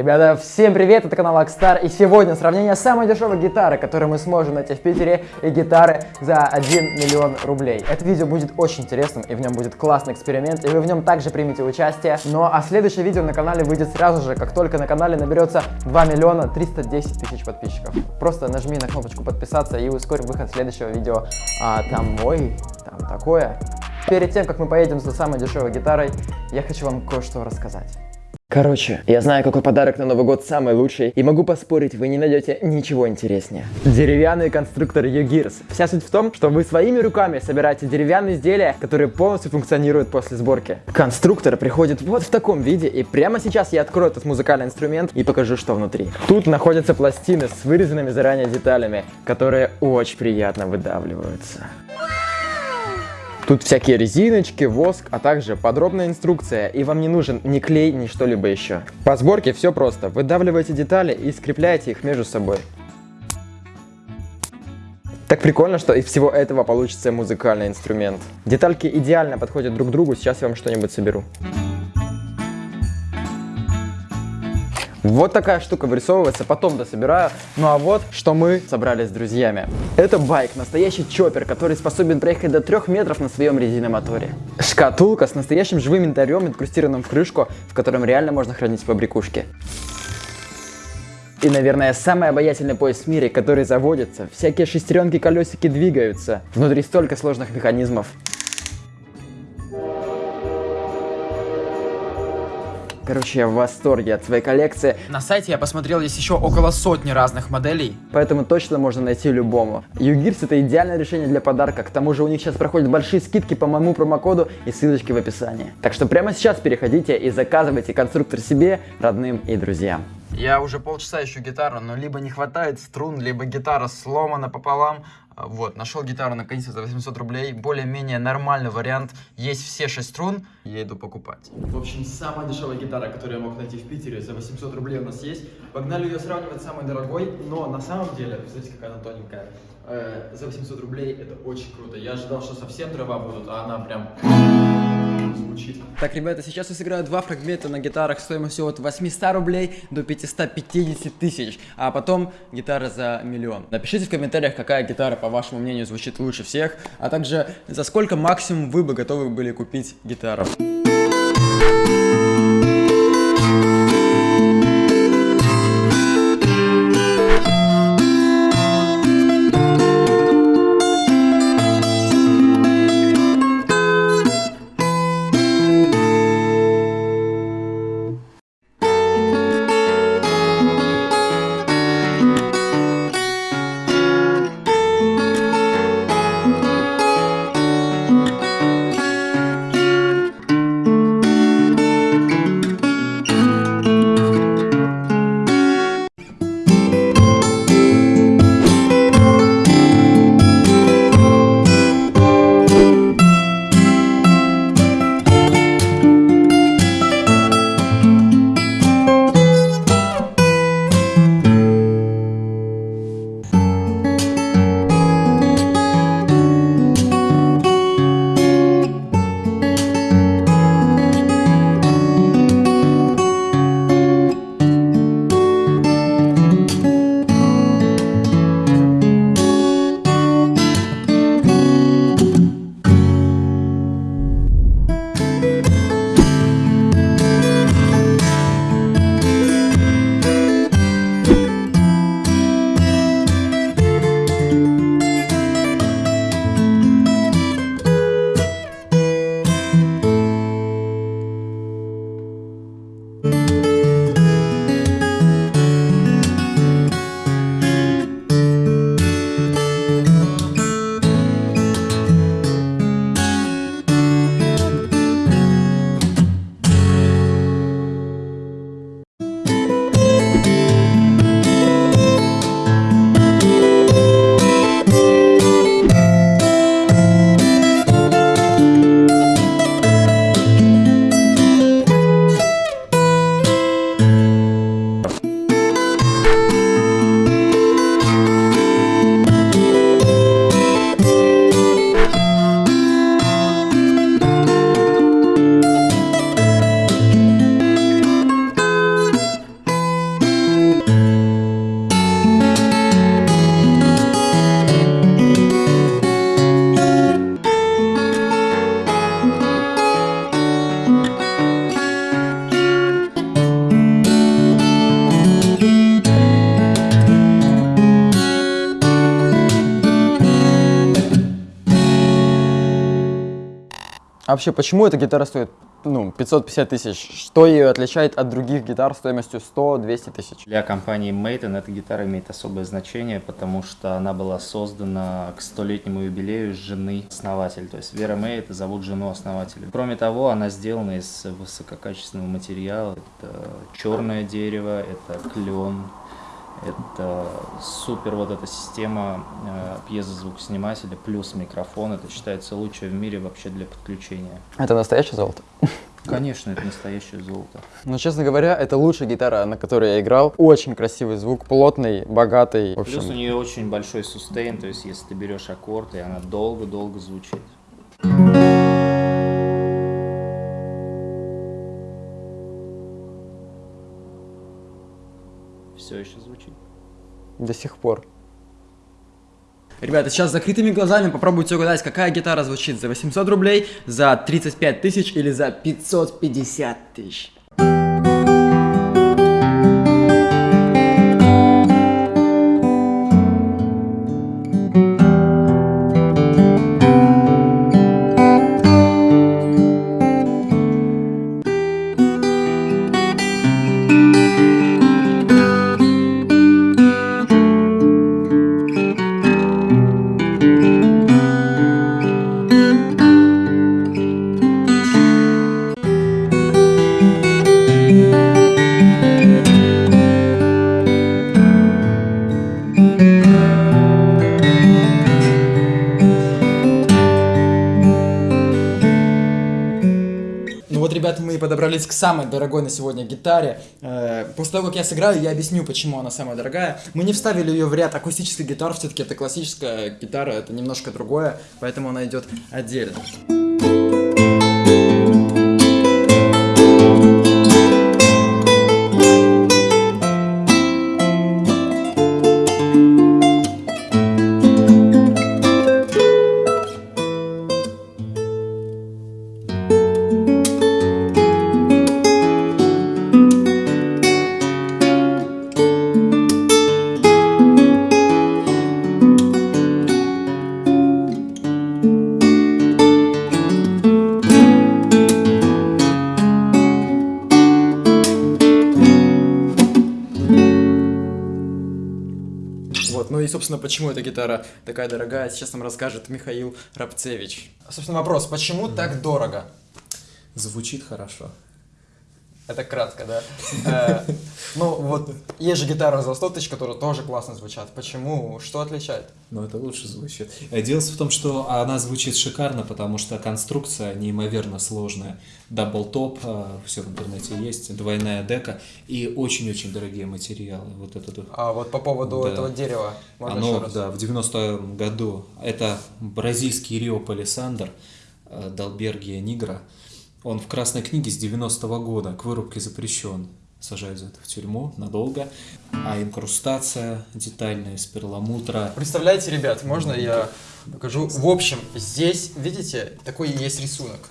Ребята, всем привет, это канал Акстар, и сегодня сравнение самой дешевой гитары, которую мы сможем найти в Питере, и гитары за 1 миллион рублей. Это видео будет очень интересным, и в нем будет классный эксперимент, и вы в нем также примете участие. Ну а следующее видео на канале выйдет сразу же, как только на канале наберется 2 миллиона 310 тысяч подписчиков. Просто нажми на кнопочку подписаться и ускорь выход следующего видео. А там, ой, там такое. Перед тем, как мы поедем за самой дешевой гитарой, я хочу вам кое-что рассказать. Короче, я знаю, какой подарок на Новый год самый лучший, и могу поспорить, вы не найдете ничего интереснее. Деревянный конструктор U-Gears. Вся суть в том, что вы своими руками собираете деревянные изделия, которые полностью функционируют после сборки. Конструктор приходит вот в таком виде, и прямо сейчас я открою этот музыкальный инструмент и покажу, что внутри. Тут находятся пластины с вырезанными заранее деталями, которые очень приятно выдавливаются. Тут всякие резиночки, воск, а также подробная инструкция, и вам не нужен ни клей, ни что-либо еще. По сборке все просто. Выдавливаете детали и скрепляете их между собой. Так прикольно, что из всего этого получится музыкальный инструмент. Детальки идеально подходят друг к другу, сейчас я вам что-нибудь соберу. Вот такая штука вырисовывается, потом дособираю. Ну а вот, что мы собрали с друзьями. Это байк, настоящий чоппер, который способен проехать до 3 метров на своем резиномоторе. Шкатулка с настоящим живым янтарем, инкрустированным в крышку, в котором реально можно хранить побрякушки. И, наверное, самый обаятельный поезд в мире, который заводится. Всякие шестеренки, колесики двигаются. Внутри столько сложных механизмов. Короче, я в восторге от своей коллекции. На сайте я посмотрел, есть еще около сотни разных моделей. Поэтому точно можно найти любому. Югирс это идеальное решение для подарка. К тому же у них сейчас проходят большие скидки по моему промокоду и ссылочки в описании. Так что прямо сейчас переходите и заказывайте конструктор себе, родным и друзьям. Я уже полчаса ищу гитару, но либо не хватает струн, либо гитара сломана пополам. А, вот, нашел гитару наконец-то за 800 рублей. Более-менее нормальный вариант. Есть все 6 струн, я иду покупать. В общем, самая дешевая гитара, которую я мог найти в Питере, за 800 рублей у нас есть. Погнали ее сравнивать с самой дорогой, но на самом деле, смотрите, какая она тоненькая. Э, за 800 рублей это очень круто. Я ожидал, что совсем дрова будут, а она прям звучит. Так, ребята, сейчас я сыграю два фрагмента на гитарах стоимостью от 800 рублей до 550 тысяч, а потом гитара за миллион. Напишите в комментариях, какая гитара, по вашему мнению, звучит лучше всех, а также за сколько максимум вы бы готовы были купить гитару. А вообще, почему эта гитара стоит ну, 550 тысяч? Что ее отличает от других гитар стоимостью 100-200 тысяч? Для компании Maiden эта гитара имеет особое значение, потому что она была создана к столетнему юбилею жены основателя. То есть Вера Мэй это зовут жену основателя. Кроме того, она сделана из высококачественного материала. Это черное дерево, это клен, это супер вот эта система э, пьезозвукоснимателя плюс микрофон. Это считается лучшей в мире вообще для подключения. Это настоящее золото? Конечно, это настоящее золото. Но, честно говоря, это лучшая гитара, на которой я играл. Очень красивый звук, плотный, богатый. В общем, Плюс у нее очень большой сустейн, то есть если ты берешь аккорд, и она долго-долго звучит. Все еще звучит. до сих пор. Ребята, сейчас с закрытыми глазами попробуйте угадать, какая гитара звучит за 800 рублей, за 35 тысяч или за 550 тысяч. Подобрались к самой дорогой на сегодня гитаре. Э, После того, как я сыграю, я объясню, почему она самая дорогая. Мы не вставили ее в ряд акустических гитар, все-таки это классическая гитара, это немножко другое, поэтому она идет отдельно. Собственно, почему эта гитара такая дорогая, сейчас нам расскажет Михаил Рабцевич. Собственно, вопрос, почему так дорого? Звучит хорошо. Это кратко, да? Э, Ну, вот, есть же гитара за 100 тысяч, которые тоже классно звучат. Почему? Что отличает? Но это лучше звучит. Э, Дело в том, что она звучит шикарно, потому что конструкция неимоверно сложная. Double-top, все в интернете есть, двойная дека и очень-очень дорогие материалы. Вот вот. А вот по поводу Да. этого дерева, можно Оно, да, в 90-м году. Это бразильский Рио Палисандр, э, Далбергия Нигра. Он в Красной книге с 90-го года к вырубке запрещен. Сажают за это в тюрьму надолго. А инкрустация детальная из перламутра. Представляете, ребят, можно я покажу? В общем, здесь, видите, такой есть рисунок.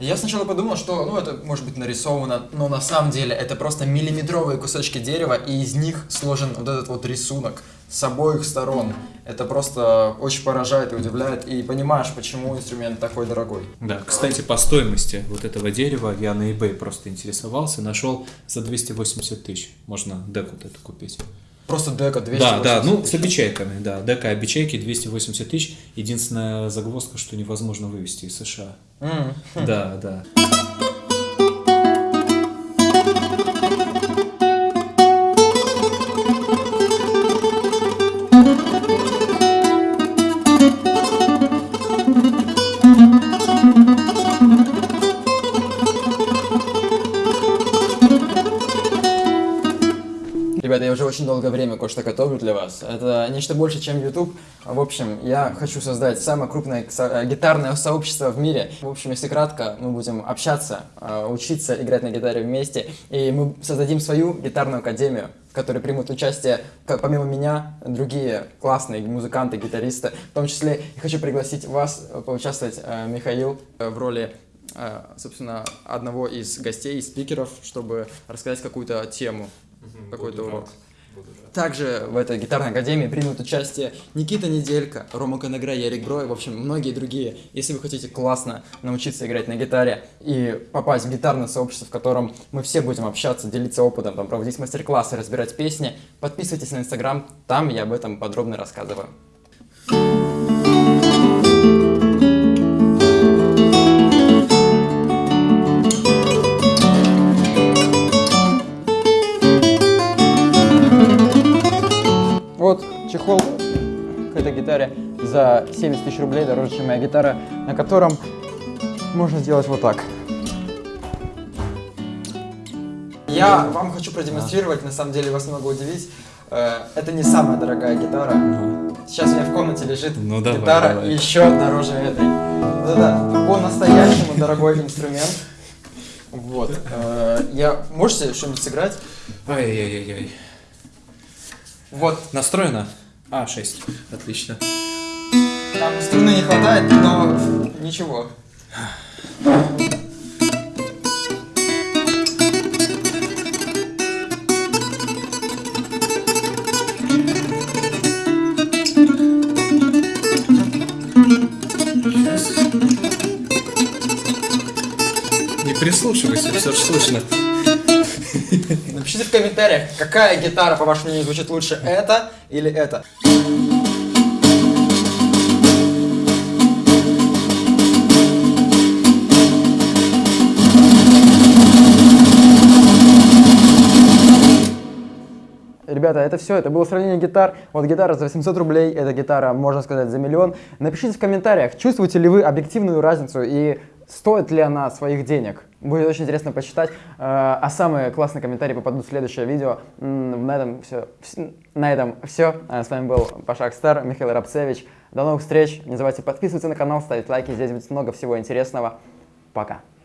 Я сначала подумал, что, ну, это может быть нарисовано, но на самом деле это просто миллиметровые кусочки дерева, и из них сложен вот этот вот рисунок с обоих сторон. Это просто очень поражает и удивляет, и понимаешь, почему инструмент такой дорогой. Да, кстати, по стоимости вот этого дерева я на eBay просто интересовался, нашел за 280 тысяч. Можно деку вот эту купить. Просто дека 280 Да, да, ну тысяч. с обечайками, да. Дека обечайки 280 тысяч. Единственная загвоздка, что невозможно вывести из США. М. Да, да. Ребята, я уже очень долгое время кое-что готовлю для вас. Это нечто больше, чем YouTube. В общем, я хочу создать самое крупное э, гитарное сообщество в мире. В общем, если кратко, мы будем общаться, э, учиться играть на гитаре вместе, и мы создадим свою гитарную академию, в которой примут участие, к- помимо меня, другие классные музыканты, гитаристы. В том числе я хочу пригласить вас э, поучаствовать, Михаил, в роли собственно, одного из гостей, из спикеров, чтобы рассказать какую-то тему какой-то урок. Также в этой гитарной академии примут участие Никита Неделька, Рома Коногра, Ярик Брой, в общем, многие другие. Если вы хотите классно научиться играть на гитаре и попасть в гитарное сообщество, в котором мы все будем общаться, делиться опытом, там, проводить мастер-классы, разбирать песни, подписывайтесь на Инстаграм, там я об этом подробно рассказываю. Гитаре за 70 тысяч рублей, дороже, чем моя гитара, на котором можно сделать вот так. Я вам хочу продемонстрировать, на самом деле вас много удивить. Э, Это не самая дорогая гитара. Сейчас у меня в комнате лежит Ну, давай, гитара давай. еще дороже этой. Это по-настоящему дорогой инструмент. Вот. Э, Я... Можете что-нибудь сыграть? Ай-яй-яй-яй. Вот. Настроено? А, 6. Отлично. Там струны не хватает, но ничего. Не прислушивайся, все же слышно. Напишите в комментариях, какая гитара, по вашему мнению, звучит лучше, это или это. Ребята, это все, это было сравнение гитар. Вот гитара за 800 рублей, эта гитара, можно сказать, за миллион. Напишите в комментариях, чувствуете ли вы объективную разницу и стоит ли она своих денег. Будет очень интересно почитать. Э, А самые классные комментарии попадут в следующее видео. На этом все. На этом все. С вами был Пашак Стар, Михаил Рабцевич. До новых встреч. Не забывайте подписываться на канал, ставить лайки. Здесь будет много всего интересного. Пока.